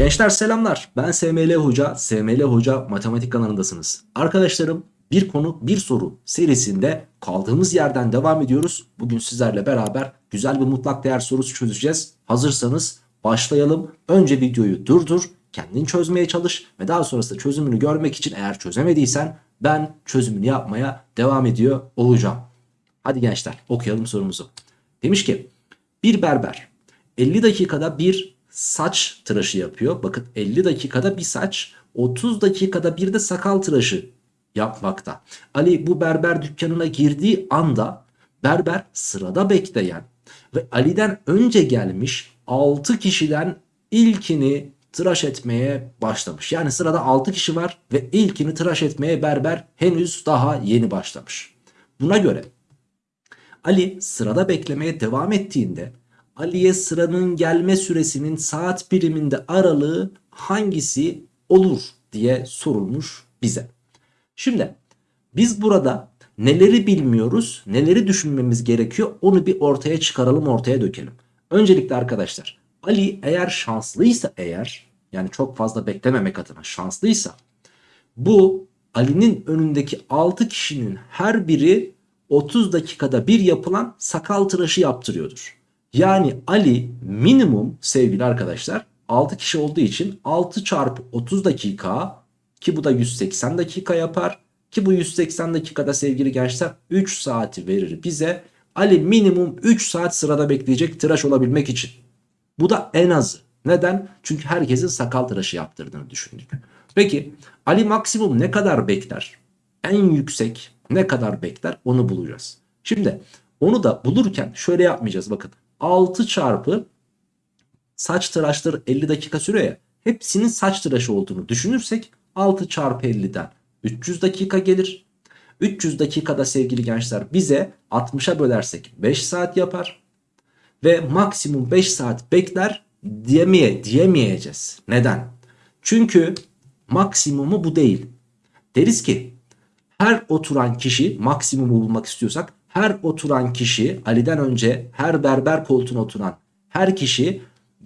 Gençler selamlar. Ben SML Hoca. SML Hoca Matematik kanalındasınız. Arkadaşlarım bir konu bir soru serisinde kaldığımız yerden devam ediyoruz. Bugün sizlerle beraber güzel bir mutlak değer sorusu çözeceğiz. Hazırsanız başlayalım. Önce videoyu durdur, kendin çözmeye çalış ve daha sonrasında çözümünü görmek için eğer çözemediysen ben çözümünü yapmaya devam ediyor olacağım. Hadi gençler okuyalım sorumuzu. Demiş ki bir berber 50 dakikada bir saç tıraşı yapıyor. Bakın 50 dakikada bir saç 30 dakikada bir de sakal tıraşı yapmakta. Ali bu berber dükkanına girdiği anda berber sırada bekleyen ve Ali'den önce gelmiş 6 kişiden ilkini tıraş etmeye başlamış. Yani sırada 6 kişi var ve ilkini tıraş etmeye berber henüz daha yeni başlamış. Buna göre Ali sırada beklemeye devam ettiğinde Ali'ye sıranın gelme süresinin saat biriminde aralığı hangisi olur diye sorulmuş bize. Şimdi biz burada neleri bilmiyoruz, neleri düşünmemiz gerekiyor onu bir ortaya çıkaralım, ortaya dökelim. Öncelikle arkadaşlar Ali eğer şanslıysa eğer yani çok fazla beklememek adına şanslıysa bu Ali'nin önündeki 6 kişinin her biri 30 dakikada bir yapılan sakal tıraşı yaptırıyordur. Yani Ali minimum sevgili arkadaşlar 6 kişi olduğu için 6 çarpı 30 dakika ki bu da 180 dakika yapar. Ki bu 180 dakikada sevgili gençler 3 saati verir bize. Ali minimum 3 saat sırada bekleyecek tıraş olabilmek için. Bu da en azı. Neden? Çünkü herkesin sakal tıraşı yaptırdığını düşündük. Peki Ali maksimum ne kadar bekler? En yüksek ne kadar bekler onu bulacağız. Şimdi onu da bulurken şöyle yapmayacağız bakın. 6 çarpı saç tıraşları 50 dakika sürüyor ya. Hepsinin saç tıraşı olduğunu düşünürsek 6 çarpı 50'den 300 dakika gelir. 300 dakikada sevgili gençler bize 60'a bölersek 5 saat yapar. Ve maksimum 5 saat bekler diyemeye, diyemeyeceğiz. Neden? Çünkü maksimumu bu değil. Deriz ki her oturan kişi maksimumu bulmak istiyorsak her oturan kişi Ali'den önce her berber koltuğuna oturan her kişi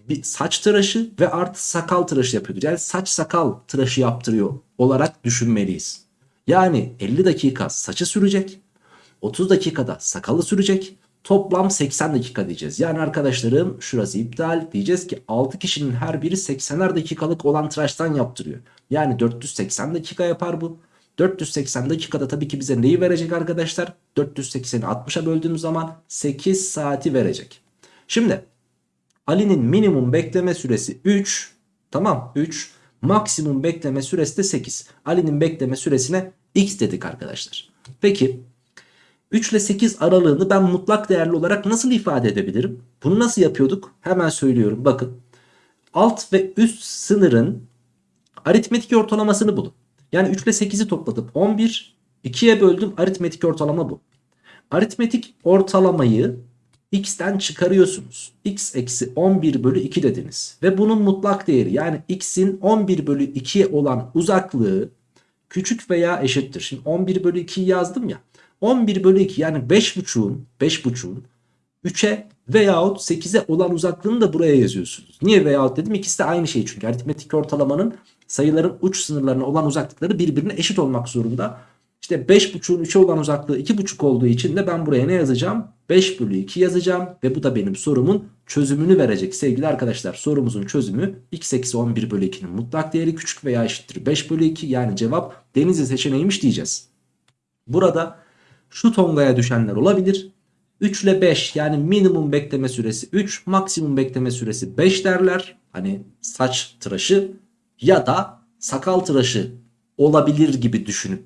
bir saç tıraşı ve artı sakal tıraşı yapıyordur. Yani saç sakal tıraşı yaptırıyor olarak düşünmeliyiz. Yani 50 dakika saçı sürecek. 30 dakikada sakalı sürecek. Toplam 80 dakika diyeceğiz. Yani arkadaşlarım şurası iptal. Diyeceğiz ki 6 kişinin her biri 80'er dakikalık olan tıraştan yaptırıyor. Yani 480 dakika yapar bu. 480 dakikada tabii ki bize neyi verecek arkadaşlar? 480'i 60'a böldüğümüz zaman 8 saati verecek. Şimdi Ali'nin minimum bekleme süresi 3. Tamam 3. Maksimum bekleme süresi de 8. Ali'nin bekleme süresine x dedik arkadaşlar. Peki 3 ile 8 aralığını ben mutlak değerli olarak nasıl ifade edebilirim? Bunu nasıl yapıyorduk? Hemen söylüyorum. Bakın alt ve üst sınırın aritmetik ortalamasını bulun. Yani 3 ile 8'i topladım 11. 2'ye böldüm aritmetik ortalama bu. Aritmetik ortalamayı x'ten çıkarıyorsunuz. x eksi 11 bölü 2 dediniz. Ve bunun mutlak değeri yani x'in 11 bölü 2'ye olan uzaklığı küçük veya eşittir. Şimdi 11 bölü 2'yi yazdım ya. 11 bölü 2 yani 5.5'un 5.5'un 3'e veyahut 8'e olan uzaklığını da buraya yazıyorsunuz. Niye veyahut dedim? İkisi de aynı şey çünkü aritmetik ortalamanın sayıların uç sınırlarına olan uzaklıkları birbirine eşit olmak zorunda. İşte 5.5'un 3'e olan uzaklığı 2.5 olduğu için de ben buraya ne yazacağım? 5 bölü 2 yazacağım ve bu da benim sorumun çözümünü verecek sevgili arkadaşlar. Sorumuzun çözümü x eksi 11 bölü 2'nin mutlak değeri küçük veya eşittir 5 bölü 2 yani cevap denizli seçeneğiymiş diyeceğiz. Burada şu tongaya düşenler olabilir. 3 ile 5 yani minimum bekleme süresi 3 maksimum bekleme süresi 5 derler. Hani saç tıraşı ya da sakal tıraşı olabilir gibi düşünüp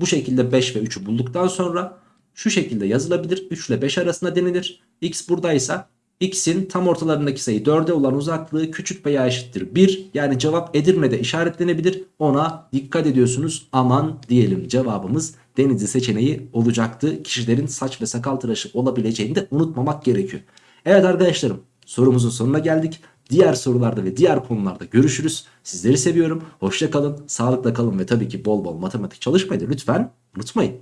bu şekilde 5 ve 3'ü bulduktan sonra şu şekilde yazılabilir. 3 ile 5 arasında denilir. X buradaysa x'in tam ortalarındaki sayı 4'e olan uzaklığı küçük veya eşittir 1. Yani cevap Edirne'de işaretlenebilir. Ona dikkat ediyorsunuz. Aman diyelim cevabımız Denizli seçeneği olacaktı. Kişilerin saç ve sakal tıraşı olabileceğini de unutmamak gerekiyor. Evet arkadaşlarım sorumuzun sonuna geldik. Diğer sorularda ve diğer konularda görüşürüz. Sizleri seviyorum. Hoşça kalın, sağlıkla kalın ve tabii ki bol bol matematik çalışmayı da lütfen unutmayın.